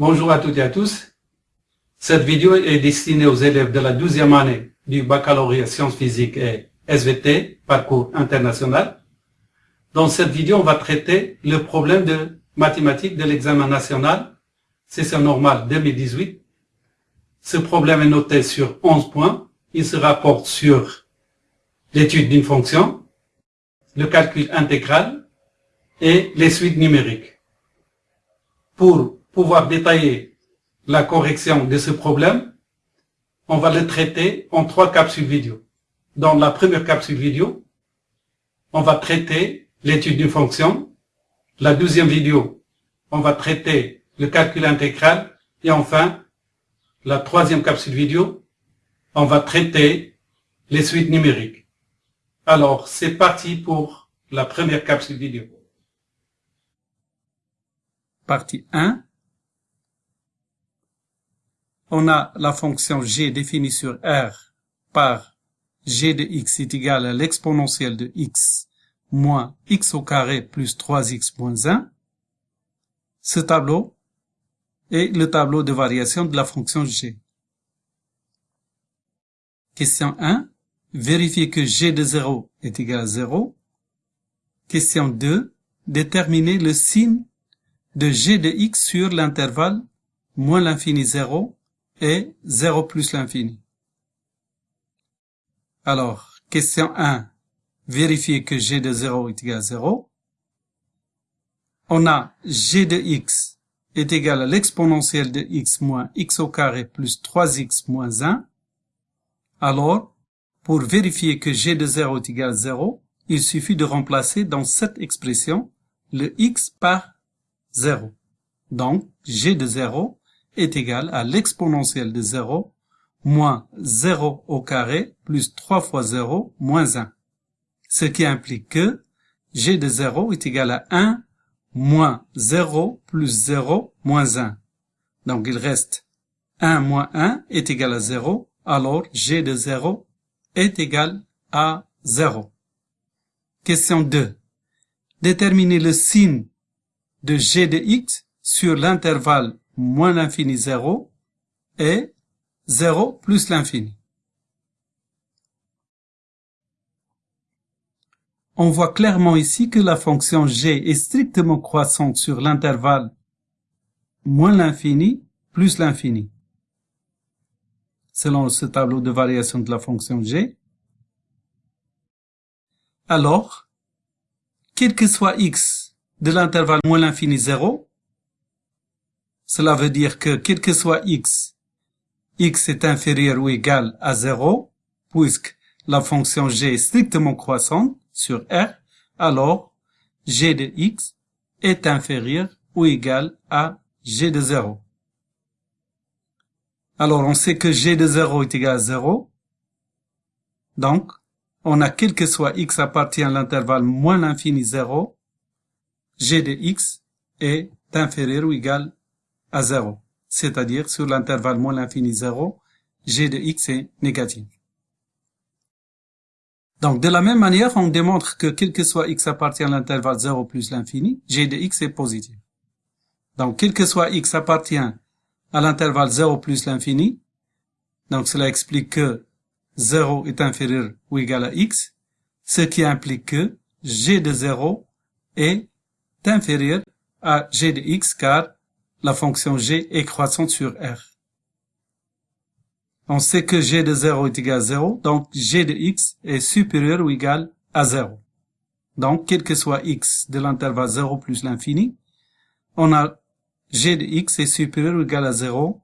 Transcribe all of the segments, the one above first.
Bonjour à toutes et à tous. Cette vidéo est destinée aux élèves de la 12e année du baccalauréat sciences physiques et SVT, parcours international. Dans cette vidéo, on va traiter le problème de mathématiques de l'examen national, session normale 2018. Ce problème est noté sur 11 points. Il se rapporte sur l'étude d'une fonction, le calcul intégral et les suites numériques. Pour pouvoir détailler la correction de ce problème, on va le traiter en trois capsules vidéo. Dans la première capsule vidéo, on va traiter l'étude d'une fonction. La deuxième vidéo, on va traiter le calcul intégral. Et enfin, la troisième capsule vidéo, on va traiter les suites numériques. Alors, c'est parti pour la première capsule vidéo. Partie 1 on a la fonction g définie sur R par g de x est égal à l'exponentielle de x moins x au carré plus 3x moins 1. Ce tableau est le tableau de variation de la fonction g. Question 1. Vérifier que g de 0 est égal à 0. Question 2. Déterminer le signe de g de x sur l'intervalle moins l'infini 0 et 0 plus l'infini. Alors, question 1, vérifier que g de 0 est égal à 0. On a g de x est égal à l'exponentielle de x moins x au carré plus 3x moins 1. Alors, pour vérifier que g de 0 est égal à 0, il suffit de remplacer dans cette expression le x par 0. Donc, g de 0 est égal à l'exponentielle de 0 moins 0 au carré plus 3 fois 0 moins 1. Ce qui implique que g de 0 est égal à 1 moins 0 plus 0 moins 1. Donc il reste 1 moins 1 est égal à 0, alors g de 0 est égal à 0. Question 2. Déterminer le signe de g de x sur l'intervalle moins l'infini 0 et 0 plus l'infini. On voit clairement ici que la fonction g est strictement croissante sur l'intervalle moins l'infini plus l'infini. Selon ce tableau de variation de la fonction g. Alors, quel que soit x de l'intervalle moins l'infini 0, cela veut dire que quel que soit x, x est inférieur ou égal à 0, puisque la fonction g est strictement croissante sur R, alors g de x est inférieur ou égal à g de 0. Alors on sait que g de 0 est égal à 0, donc on a quel que soit x appartient à l'intervalle moins l'infini 0, g de x est inférieur ou égal à 0, c'est-à-dire sur l'intervalle moins l'infini 0, g de x est négatif. Donc, de la même manière, on démontre que quel que soit x appartient à l'intervalle 0 plus l'infini, g de x est positif. Donc, quel que soit x appartient à l'intervalle 0 plus l'infini, donc cela explique que 0 est inférieur ou égal à x, ce qui implique que g de 0 est inférieur à g de x car la fonction g est croissante sur R. On sait que g de 0 est égal à 0, donc g de x est supérieur ou égal à 0. Donc, quel que soit x de l'intervalle 0 plus l'infini, on a g de x est supérieur ou égal à 0,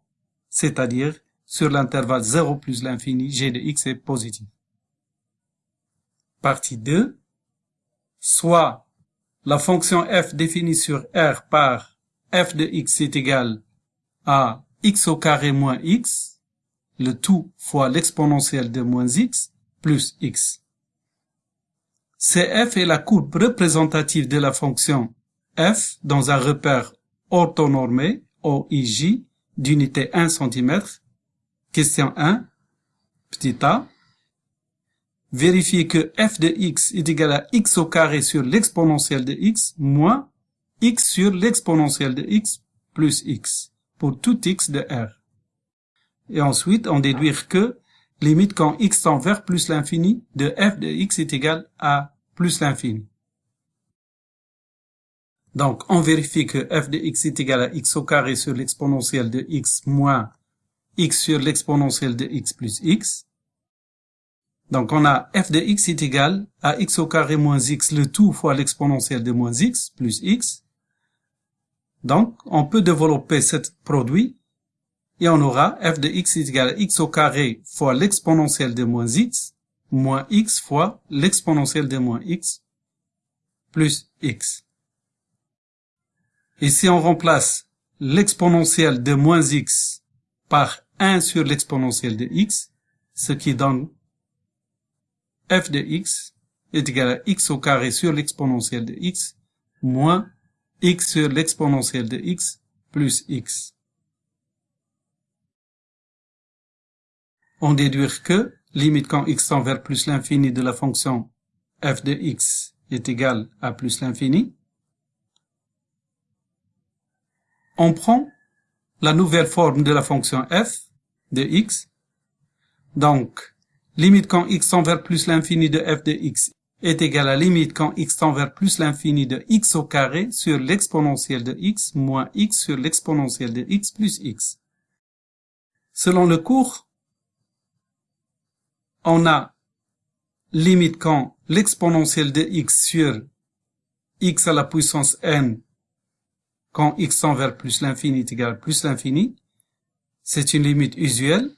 c'est-à-dire sur l'intervalle 0 plus l'infini, g de x est positif. Partie 2. Soit la fonction f définie sur R par f de x est égal à x au carré moins x, le tout fois l'exponentielle de moins x, plus x. CF est la courbe représentative de la fonction f dans un repère orthonormé, OIJ, d'unité 1 cm. Question 1, petit a. Vérifier que f de x est égal à x au carré sur l'exponentielle de x moins x sur l'exponentielle de x plus x. pour tout x de R. Et ensuite, on déduire que limite quand x tend vers plus l'infini de f de x est égal à plus l'infini. Donc, on vérifie que f de x est égal à x au carré sur l'exponentielle de x moins x sur l'exponentielle de x plus x. Donc, on a f de x est égal à x au carré moins x, le tout fois l'exponentielle de moins x plus x. Donc, on peut développer ce produit et on aura f de x est égal à x au carré fois l'exponentielle de moins x moins x fois l'exponentielle de moins x plus x. Et si on remplace l'exponentielle de moins x par 1 sur l'exponentielle de x, ce qui donne f de x est égal à x au carré sur l'exponentielle de x moins x sur l'exponentielle de x plus x. On déduit que limite quand x tend vers plus l'infini de la fonction f de x est égal à plus l'infini. On prend la nouvelle forme de la fonction f de x. Donc, limite quand x tend vers plus l'infini de f de x est égal à limite quand x tend vers plus l'infini de x au carré sur l'exponentielle de x moins x sur l'exponentielle de x plus x. Selon le cours, on a limite quand l'exponentielle de x sur x à la puissance n quand x tend vers plus l'infini est égal plus l'infini, c'est une limite usuelle.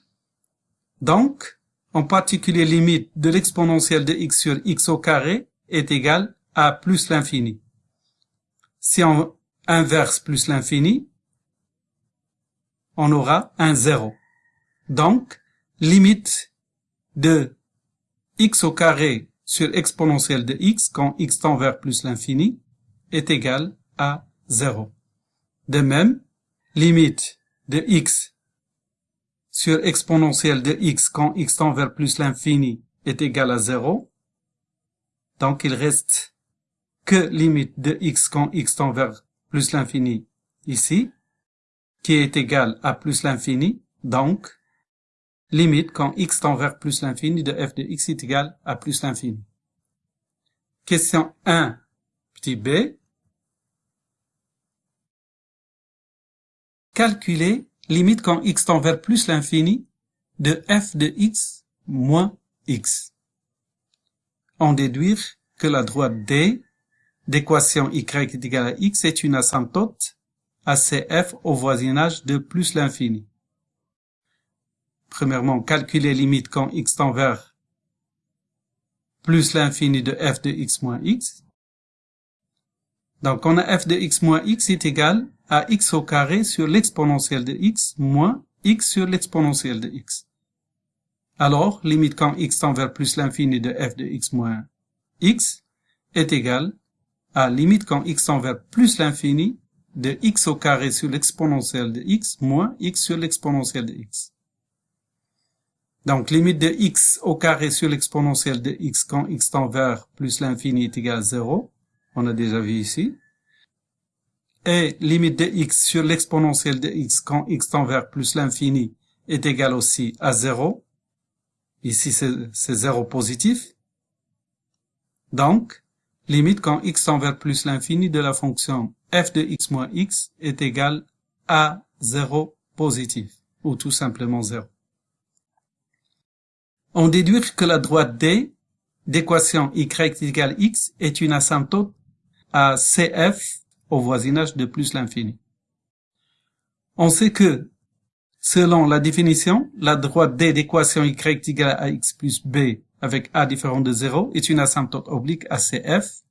Donc, en particulier limite de l'exponentielle de x sur x au carré est égale à plus l'infini. Si on inverse plus l'infini, on aura un zéro. Donc, limite de x au carré sur exponentielle de x quand x tend vers plus l'infini est égal à 0. De même, limite de x sur exponentielle de x quand x tend vers plus l'infini est égal à 0. Donc il reste que limite de x quand x tend vers plus l'infini ici, qui est égal à plus l'infini. Donc, limite quand x tend vers plus l'infini de f de x est égal à plus l'infini. Question 1, petit b. Calculer limite quand x tend vers plus l'infini de f de x moins x. On déduire que la droite D d'équation y est égale à x est une asymptote à cf au voisinage de plus l'infini. Premièrement, calculer limite quand x tend vers plus l'infini de f de x moins x. Donc, on a f de x moins x est égal à x au carré sur l'exponentielle de x moins x sur l'exponentielle de x. Alors, limite quand x tend vers plus l'infini de f de x moins x est égal à limite quand x tend vers plus l'infini de x au carré sur l'exponentielle de x moins x sur l'exponentielle de x. Donc, limite de x au carré sur l'exponentielle de x quand x tend vers plus l'infini est égal à 0. On a déjà vu ici et limite de x sur l'exponentielle de x quand x tend vers plus l'infini est égal aussi à 0. Ici, c'est 0 positif. Donc, limite quand x tend vers plus l'infini de la fonction f de x moins x est égal à 0 positif, ou tout simplement 0. On déduit que la droite D d'équation y égale x est une asymptote à cf au voisinage de plus l'infini. On sait que, selon la définition, la droite D d'équation y égale à x plus b avec a différent de 0 est une asymptote oblique à CF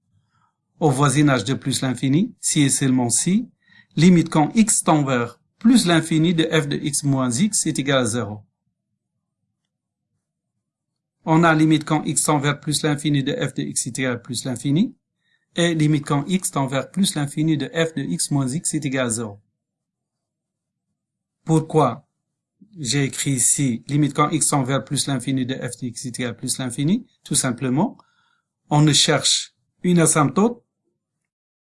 au voisinage de plus l'infini, si et seulement si, limite quand x tend vers plus l'infini de f de x moins x est égal à 0. On a limite quand x tend vers plus l'infini de f de x est égal à plus l'infini, et limite quand x tend vers plus l'infini de f de x moins x est égal à 0. Pourquoi j'ai écrit ici limite quand x tend vers plus l'infini de f de x est égal à plus l'infini? Tout simplement, on ne cherche une asymptote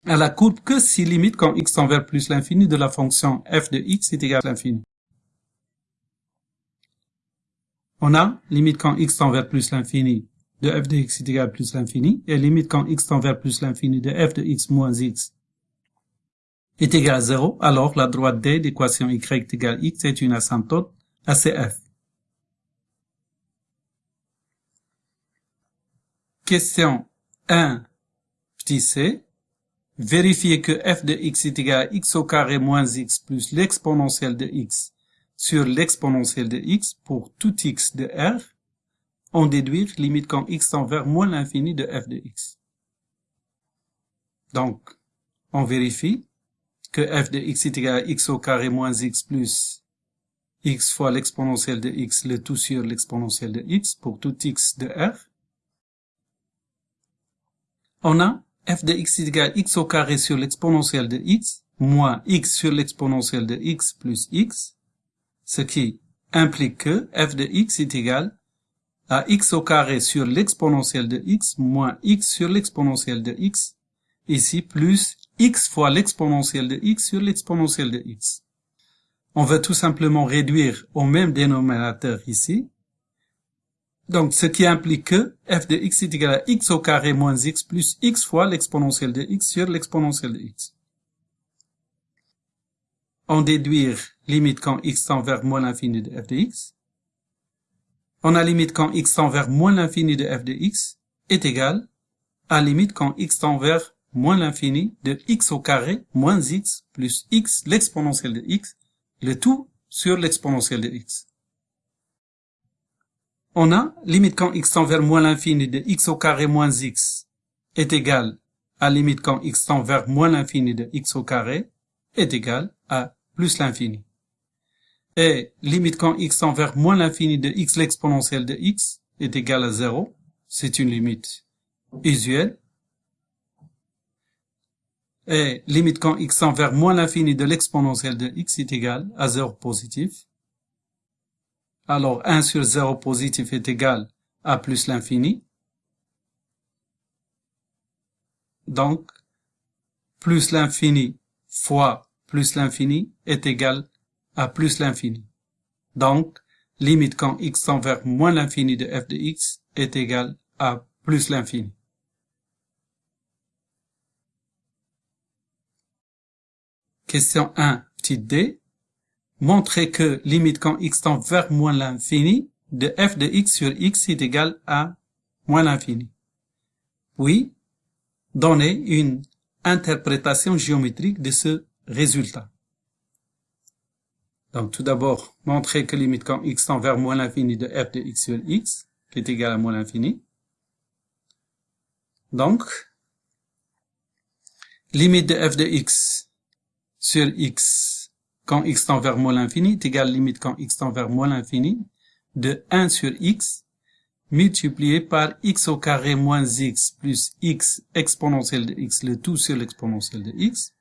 à la courbe que si limite quand x tend vers plus l'infini de la fonction f de x est égal à l'infini. On a limite quand x tend vers plus l'infini de f de x est égal à plus l'infini et limite quand x tend vers plus l'infini de f de x moins x est égal à 0, alors la droite D d'équation y égale x est une asymptote à CF. Question 1, petit c. Vérifiez que f de x est égal à x au carré moins x plus l'exponentielle de x sur l'exponentielle de x pour tout x de R. En déduire limite quand x tend vers moins l'infini de f de x. Donc, on vérifie que f de x est égal à x au carré moins x plus x fois l'exponentielle de x, le tout sur l'exponentielle de x pour tout x de R on a f de x égale x au carré sur l'exponentielle de x moins x sur l'exponentielle de x plus x, ce qui implique que f de x est égal à x au carré sur l'exponentielle de x moins x sur l'exponentielle de x, ici plus x fois l'exponentielle de x sur l'exponentielle de x. On va tout simplement réduire au même dénominateur ici, donc, ce qui implique que f de x est égal à x au carré moins x plus x fois l'exponentielle de x sur l'exponentielle de x. On déduire limite quand x tend vers moins l'infini de f de x. On a limite quand x tend vers moins l'infini de f de x est égal à limite quand x tend vers moins l'infini de x au carré moins x plus x l'exponentielle de x, le tout sur l'exponentielle de x on a limite quand x tend vers moins l'infini de x au carré moins x est égal à limite quand x tend vers moins l'infini de x au carré est égal à plus l'infini. Et limite quand x tend vers moins l'infini de x l'exponentielle de x est égal à 0, c'est une limite usuelle. Et limite quand x tend vers moins l'infini de l'exponentielle de x est égal à 0 positif alors 1 sur 0 positif est égal à plus l'infini. Donc, plus l'infini fois plus l'infini est égal à plus l'infini. Donc, limite quand x tend vers moins l'infini de f de x est égal à plus l'infini. Question 1, petit d montrer que limite quand x tend vers moins l'infini de f de x sur x est égal à moins l'infini. Puis, donner une interprétation géométrique de ce résultat. Donc tout d'abord, montrer que limite quand x tend vers moins l'infini de f de x sur x, qui est égal à moins l'infini. Donc, limite de f de x sur x quand x tend vers moins l'infini est égal limite quand x tend vers moins l'infini de 1 sur x multiplié par x au carré moins x plus x exponentielle de x, le tout sur l'exponentielle de x,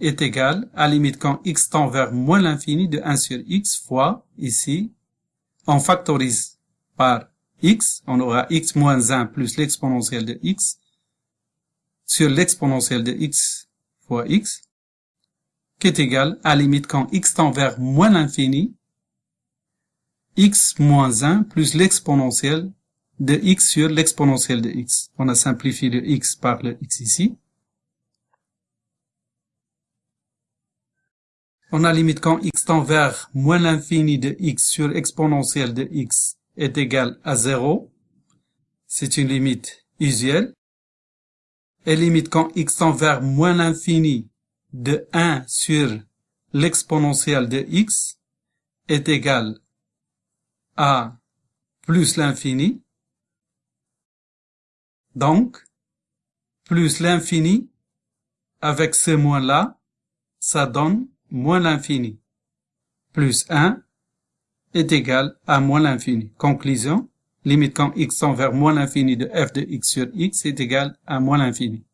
est égal à limite quand x tend vers moins l'infini de 1 sur x fois, ici, on factorise par x, on aura x moins 1 plus l'exponentielle de x sur l'exponentielle de x fois x, qui est égal à limite quand x tend vers moins l'infini, x moins 1 plus l'exponentielle de x sur l'exponentielle de x. On a simplifié le x par le x ici. On a limite quand x tend vers moins l'infini de x sur exponentielle de x est égal à 0. C'est une limite usuelle. Et limite quand x tend vers moins l'infini de 1 sur l'exponentielle de x est égal à plus l'infini. Donc, plus l'infini, avec ce moins-là, ça donne moins l'infini. Plus 1 est égal à moins l'infini. Conclusion, limite quand x tend vers moins l'infini de f de x sur x est égal à moins l'infini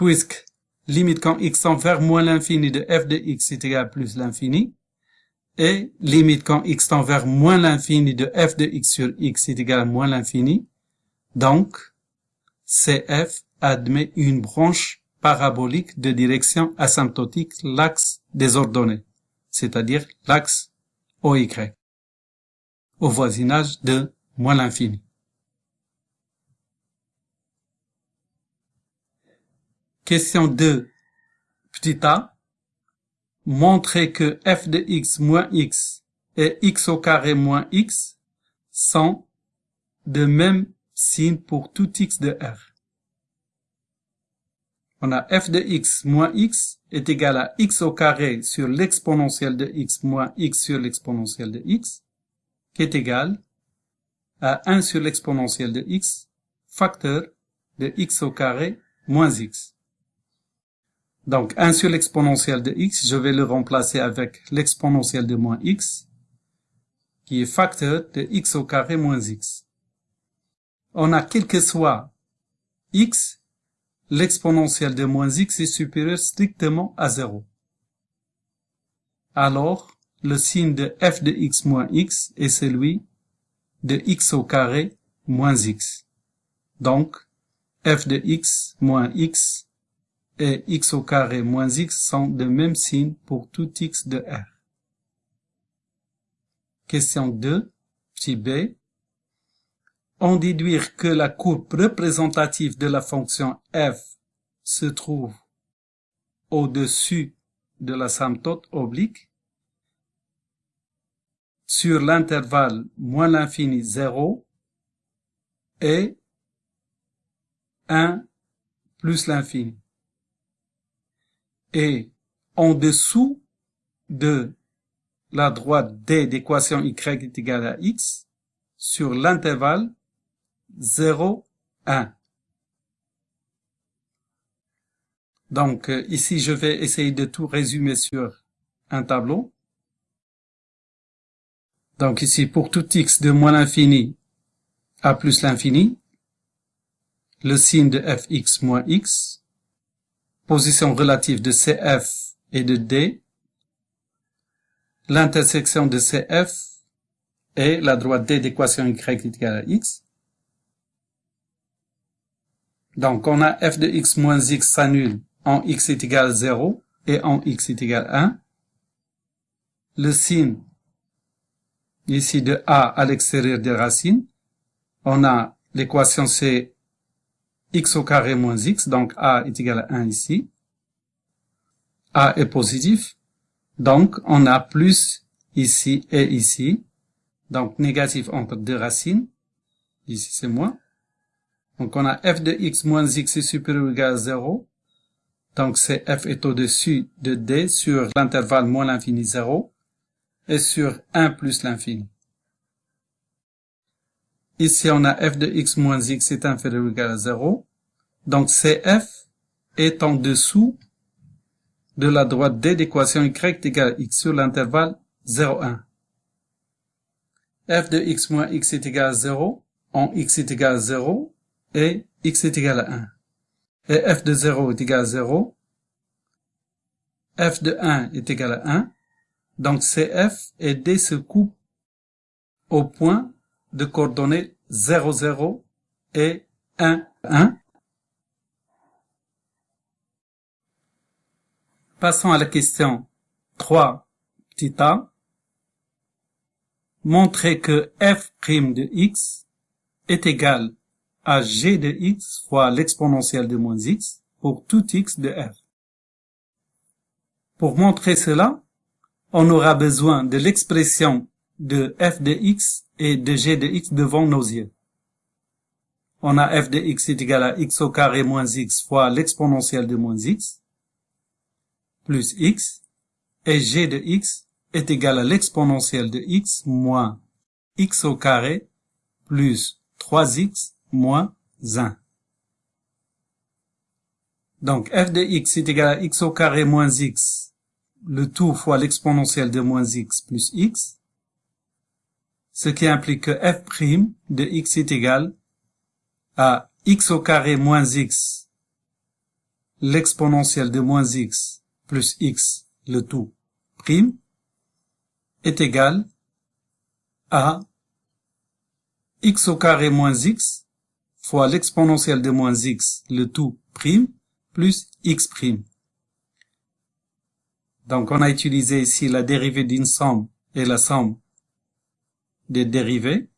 puisque limite quand x tend vers moins l'infini de f de x est égal à plus l'infini, et limite quand x tend vers moins l'infini de f de x sur x est égal à moins l'infini, donc CF admet une branche parabolique de direction asymptotique l'axe des ordonnées, c'est-à-dire l'axe OY, au voisinage de moins l'infini. Question 2. Petit a. Montrer que f de x moins x et x au carré moins x sont de même signe pour tout x de R. On a f de x moins x est égal à x au carré sur l'exponentielle de x moins x sur l'exponentielle de x, qui est égal à 1 sur l'exponentielle de x, facteur de x au carré moins x. Donc 1 sur l'exponentielle de x, je vais le remplacer avec l'exponentielle de moins x, qui est facteur de x au carré moins x. On a quel que soit x, l'exponentielle de moins x est supérieur strictement à 0. Alors, le signe de f de x moins x est celui de x au carré moins x. Donc, f de x moins x et x au carré moins x sont de même signe pour tout x de R. Question 2, petit b. On déduire que la courbe représentative de la fonction f se trouve au-dessus de la symptote oblique sur l'intervalle moins l'infini 0 et 1 plus l'infini. Et en dessous de la droite D d'équation y est égale à x sur l'intervalle 0, 1. Donc euh, ici, je vais essayer de tout résumer sur un tableau. Donc ici, pour tout x de moins l'infini à plus l'infini, le signe de fx moins x, position relative de CF et de D, l'intersection de CF et la droite D d'équation Y égale à X. Donc, on a f de x moins x s'annule en x est égal à 0 et en x est égal à 1. Le signe ici de a à l'extérieur des racines, on a l'équation c'est x au carré moins x, donc a est égal à 1 ici. a est positif, donc on a plus ici et ici, donc négatif entre deux racines, ici c'est moins. Donc on a f de x moins x est supérieur ou égal à 0, donc c'est f est au-dessus de d sur l'intervalle moins l'infini 0, et sur 1 plus l'infini. Ici, on a f de x moins x est inférieur ou égal à 0. Donc, CF est en dessous de la droite D d'équation y égale à x sur l'intervalle 0, 1. f de x moins x est égal à 0, en x est égal à 0, et x est égal à 1. Et f de 0 est égal à 0, f de 1 est égal à 1, donc CF et D se coupent au point de coordonnées 0, 0 et 1, 1. Passons à la question 3, petit a. Montrer que f' de x est égal à g de x fois l'exponentielle de moins x pour tout x de f. Pour montrer cela, on aura besoin de l'expression de f de x et de g de x devant nos yeux. On a f de x est égal à x au carré moins x fois l'exponentielle de moins x plus x et g de x est égal à l'exponentielle de x moins x au carré plus 3x moins 1. Donc f de x est égal à x au carré moins x, le tout fois l'exponentielle de moins x plus x, ce qui implique que f' de x est égal à x au carré moins x, l'exponentielle de moins x plus x, le tout prime, est égal à x au carré moins x fois l'exponentielle de moins x, le tout prime, plus x prime. Donc on a utilisé ici la dérivée d'une somme et la somme des dérivées.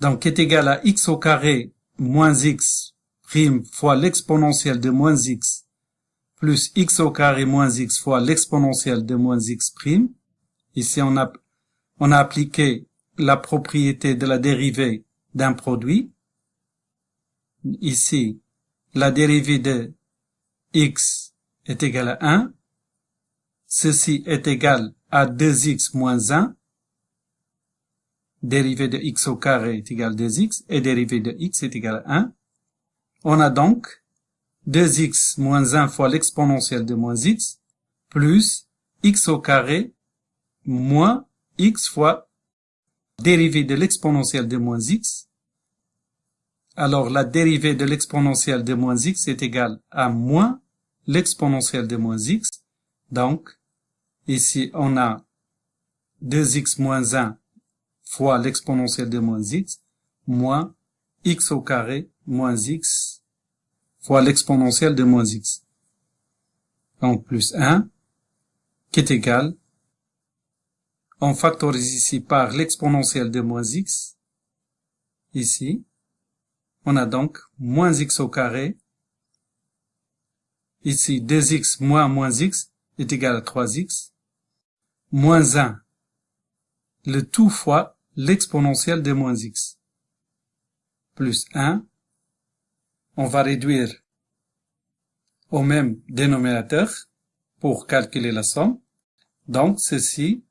Donc est égal à x au carré moins x prime fois l'exponentielle de moins x plus x au carré moins x fois l'exponentielle de moins x prime. Ici, on a, on a appliqué la propriété de la dérivée d'un produit. Ici, la dérivée de x est égale à 1. Ceci est égal à 2x moins 1. Dérivée de x au carré est égal à 2x et dérivée de x est égal à 1. On a donc 2x moins 1 fois l'exponentielle de moins x, plus x au carré moins x fois dérivée de l'exponentielle de moins x. Alors la dérivée de l'exponentielle de moins x est égale à moins l'exponentielle de moins x. Donc, ici on a 2x moins 1 fois l'exponentielle de moins x, moins x au carré moins x fois l'exponentielle de moins x. Donc plus 1 qui est égal, on factorise ici par l'exponentielle de moins x, ici, on a donc moins x au carré, ici 2x moins moins x est égal à 3x, moins 1, le tout fois l'exponentielle de moins x, plus 1 on va réduire au même dénominateur pour calculer la somme. Donc, ceci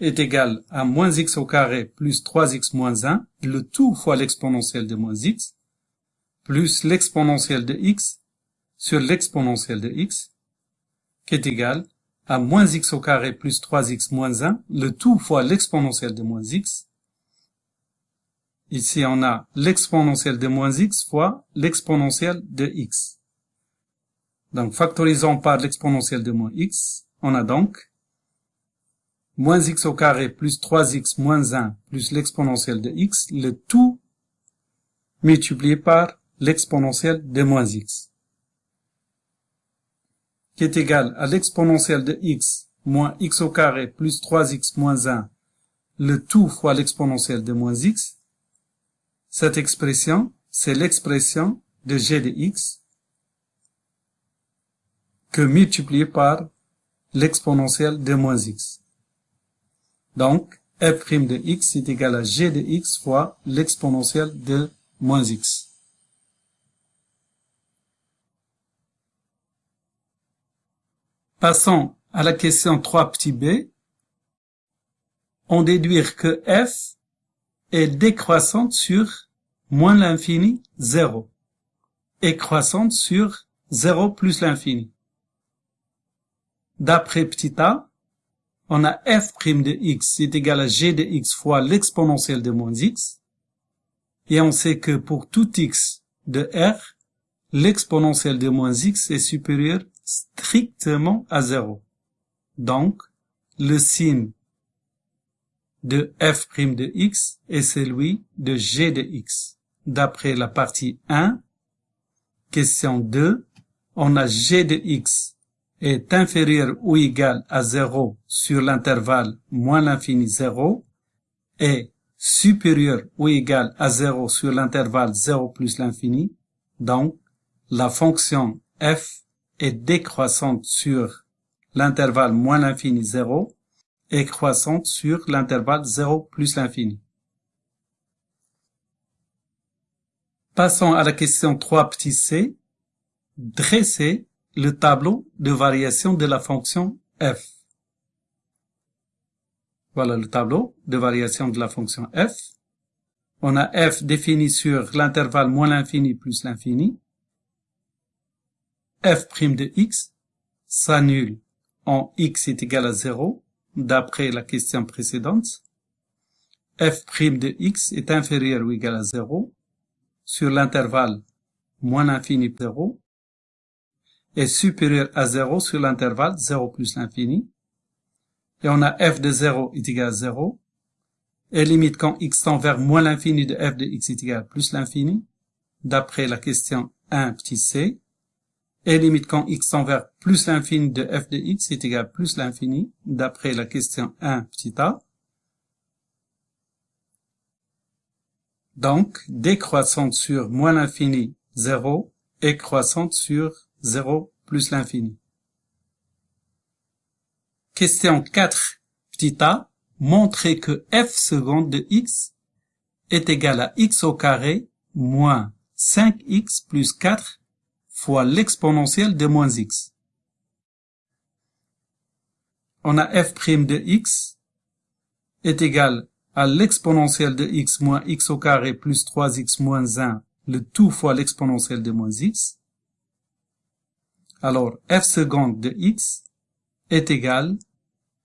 est égal à moins x au carré plus 3x moins 1, le tout fois l'exponentielle de moins x, plus l'exponentielle de x sur l'exponentielle de x, qui est égal à moins x au carré plus 3x moins 1, le tout fois l'exponentielle de moins x, Ici, on a l'exponentielle de moins x fois l'exponentielle de x. Donc, factorisons par l'exponentielle de moins x, on a donc moins x au carré plus 3x moins 1 plus l'exponentielle de x, le tout multiplié par l'exponentielle de moins x, qui est égal à l'exponentielle de x moins x au carré plus 3x moins 1, le tout fois l'exponentielle de moins x, cette expression, c'est l'expression de g de x que multiplié par l'exponentielle de moins x. Donc, f' de x est égal à g de x fois l'exponentielle de moins x. Passons à la question 3 petit b. On déduit que f est décroissante sur moins l'infini, 0, et croissante sur 0 plus l'infini. D'après petit a, on a f' de x est égal à g de x fois l'exponentielle de moins x, et on sait que pour tout x de r, l'exponentielle de moins x est supérieure strictement à 0. Donc, le signe de f' de x est celui de g de x d'après la partie 1. Question 2. On a g de x est inférieur ou égal à 0 sur l'intervalle moins l'infini 0 et supérieur ou égal à 0 sur l'intervalle 0 plus l'infini. Donc, la fonction f est décroissante sur l'intervalle moins l'infini 0 et croissante sur l'intervalle 0 plus l'infini. Passons à la question 3 petit c. Dressez le tableau de variation de la fonction f. Voilà le tableau de variation de la fonction f. On a f défini sur l'intervalle moins l'infini plus l'infini. F' de x s'annule en x est égal à 0 d'après la question précédente. f' de x est inférieur ou égal à 0 sur l'intervalle moins l'infini 0 est supérieur à 0 sur l'intervalle 0 plus l'infini. Et on a f de 0 est égal à 0 et limite quand x tend vers moins l'infini de f de x est égal à plus l'infini, d'après la question 1 petit c, et limite quand x tend vers plus l'infini de f de x est égal à plus l'infini, d'après la question 1 petit a. Donc, décroissante sur moins l'infini 0 et croissante sur 0 plus l'infini. Question 4 petit a, montrer que f seconde de x est égal à x au carré moins 5x plus 4 fois l'exponentielle de moins x. On a f' de x est égal à l'exponentielle de x moins x au carré plus 3x moins 1, le tout fois l'exponentielle de moins x. Alors, f seconde de x est égal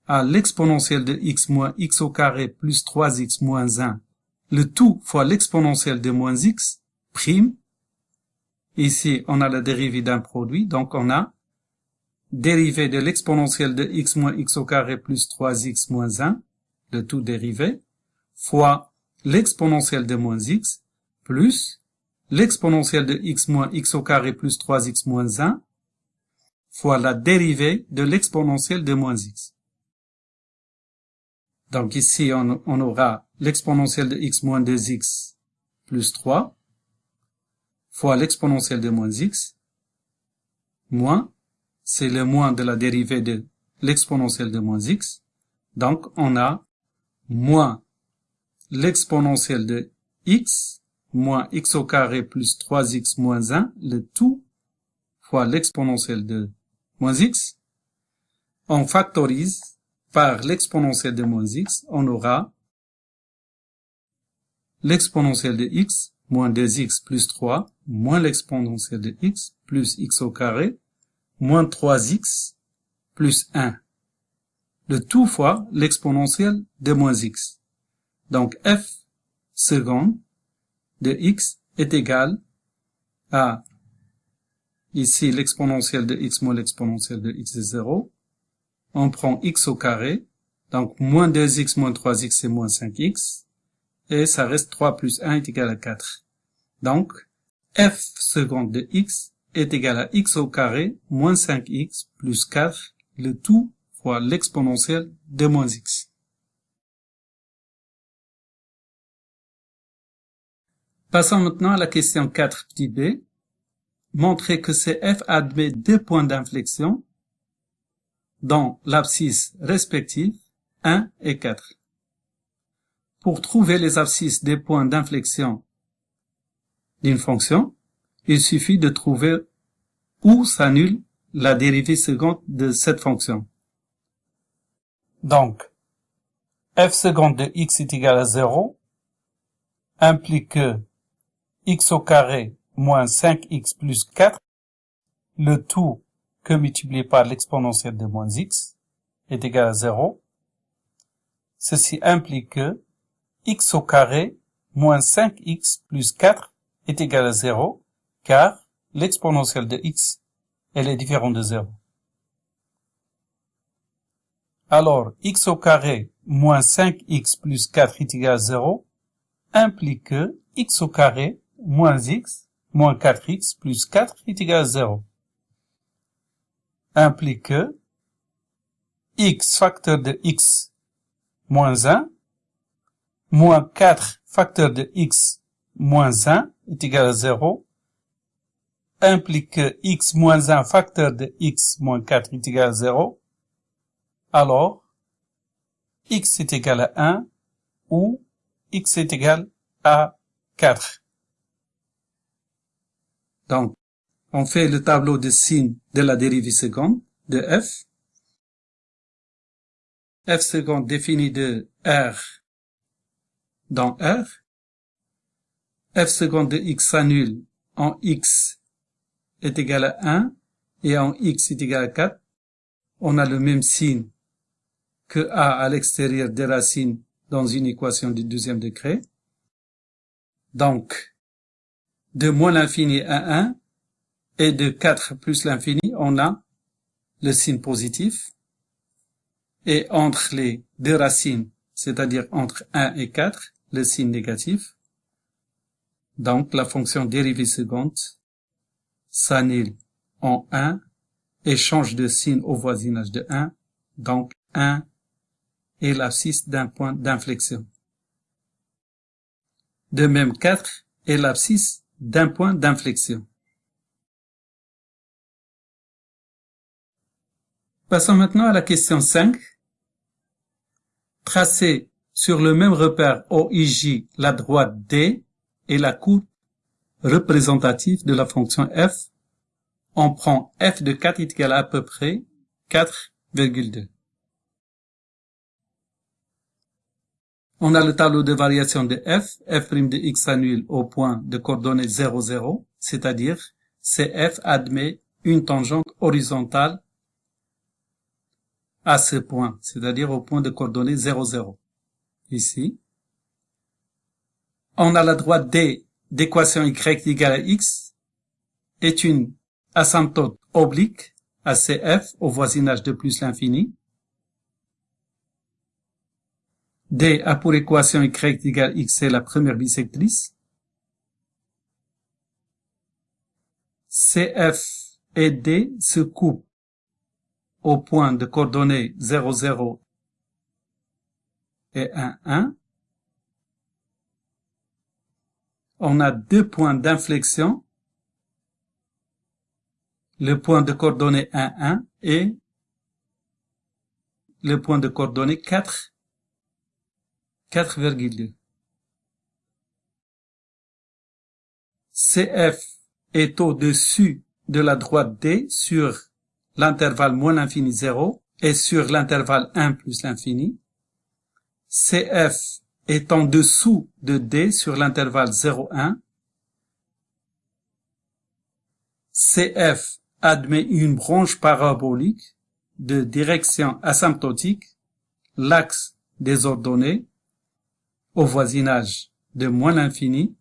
à l'exponentielle de x moins x au carré plus 3x moins 1, le tout fois l'exponentielle de moins x, prime. Ici, on a la dérivée d'un produit, donc on a dérivée de l'exponentielle de x moins x au carré plus 3x moins 1, le tout dérivé, fois l'exponentielle de moins x, plus l'exponentielle de x moins x au carré plus 3x moins 1, fois la dérivée de l'exponentielle de moins x. Donc ici, on, aura l'exponentielle de x moins 2x plus 3 fois l'exponentielle de moins x moins, c'est le moins de la dérivée de l'exponentielle de moins x. Donc on a moins l'exponentielle de x moins x au carré plus 3x moins 1, le tout fois l'exponentielle de moins x. On factorise par l'exponentielle de moins x, on aura l'exponentielle de x moins 2x plus 3 moins l'exponentielle de x plus x au carré moins 3x plus 1. Le tout fois l'exponentielle de moins x. Donc f seconde de x est égal à ici l'exponentielle de x moins l'exponentielle de x est 0 on prend x au carré, donc moins 2x moins 3x c'est moins 5x, et ça reste 3 plus 1 est égal à 4. Donc, f seconde de x est égal à x au carré moins 5x plus 4, le tout fois l'exponentielle de moins x. Passons maintenant à la question 4 petit b. Montrer que f admet deux points d'inflexion dans l'abscisse respective 1 et 4. Pour trouver les abscisses des points d'inflexion d'une fonction, il suffit de trouver où s'annule la dérivée seconde de cette fonction. Donc, f seconde de x est égal à 0 implique que x au carré moins 5x plus 4, le tout que multiplié par l'exponentielle de moins x est égal à 0. Ceci implique que x au carré moins 5x plus 4 est égal à 0, car l'exponentielle de x, elle est différente de 0. Alors, x au carré moins 5x plus 4 est égal à 0 implique que x au carré moins x moins 4x plus 4 est égal à 0 implique que x facteur de x moins 1 moins 4 facteur de x moins 1 est égal à 0 implique que x moins 1 facteur de x moins 4 est égal à 0, alors x est égal à 1 ou x est égal à 4. Donc, on fait le tableau de signes de la dérivée seconde de f. f seconde défini de r dans r. f seconde de x s'annule en x est égal à 1 et en x est égal à 4. On a le même signe que a à l'extérieur des racines dans une équation du deuxième degré. Donc, de moins l'infini à 1, et de 4 plus l'infini, on a le signe positif. Et entre les deux racines, c'est-à-dire entre 1 et 4, le signe négatif. Donc la fonction dérivée seconde s'annule en 1 et change de signe au voisinage de 1, donc 1 est l'abscisse d'un point d'inflexion. De même 4 est l'abscisse d'un point d'inflexion. Passons maintenant à la question 5. Tracez sur le même repère OIJ la droite D et la courbe représentative de la fonction f. On prend f de 4 est égal à, à peu près 4,2. On a le tableau de variation de f, f' de x annule au point de coordonnées 0, 0, c'est-à-dire CF admet une tangente horizontale à ce point, c'est-à-dire au point de coordonnées 0, 0. Ici. On a la droite D d'équation y égale à x est une asymptote oblique à CF au voisinage de plus l'infini D a pour équation y égale x, c'est la première bisectrice. CF et D se coupent au point de coordonnées 0, 0 et 1, 1. On a deux points d'inflexion, le point de coordonnées 1, 1 et le point de coordonnées 4, 4,2. CF est au-dessus de la droite D sur l'intervalle moins l'infini 0 et sur l'intervalle 1 plus l'infini. CF est en dessous de D sur l'intervalle 0,1. CF admet une branche parabolique de direction asymptotique, l'axe des ordonnées, au voisinage de moins l'infini,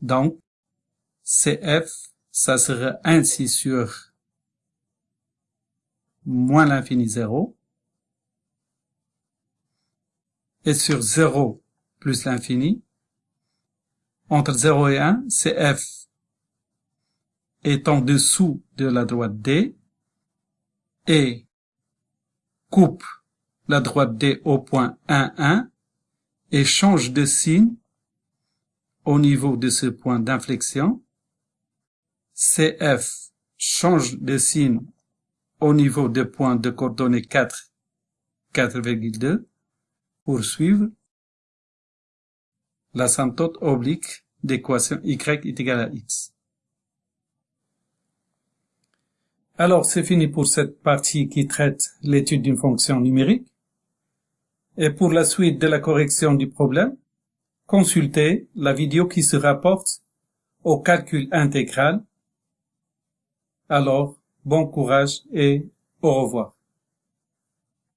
donc CF, ça serait ainsi sur moins l'infini 0, et sur 0 plus l'infini, entre 0 et 1, CF est en dessous de la droite D et coupe la droite D au point 1, 1 et change de signe au niveau de ce point d'inflexion. CF change de signe au niveau de point de coordonnées 4, 4,2 pour suivre l'asymptote oblique d'équation y est égal à x. Alors, c'est fini pour cette partie qui traite l'étude d'une fonction numérique. Et pour la suite de la correction du problème, consultez la vidéo qui se rapporte au calcul intégral. Alors, bon courage et au revoir.